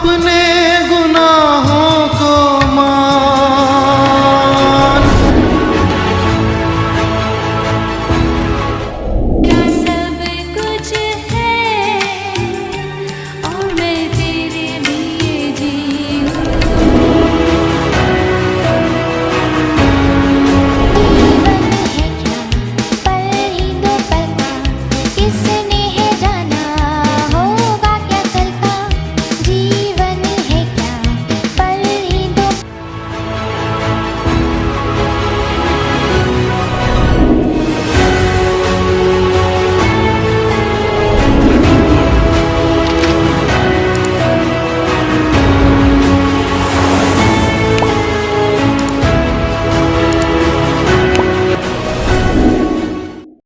अपने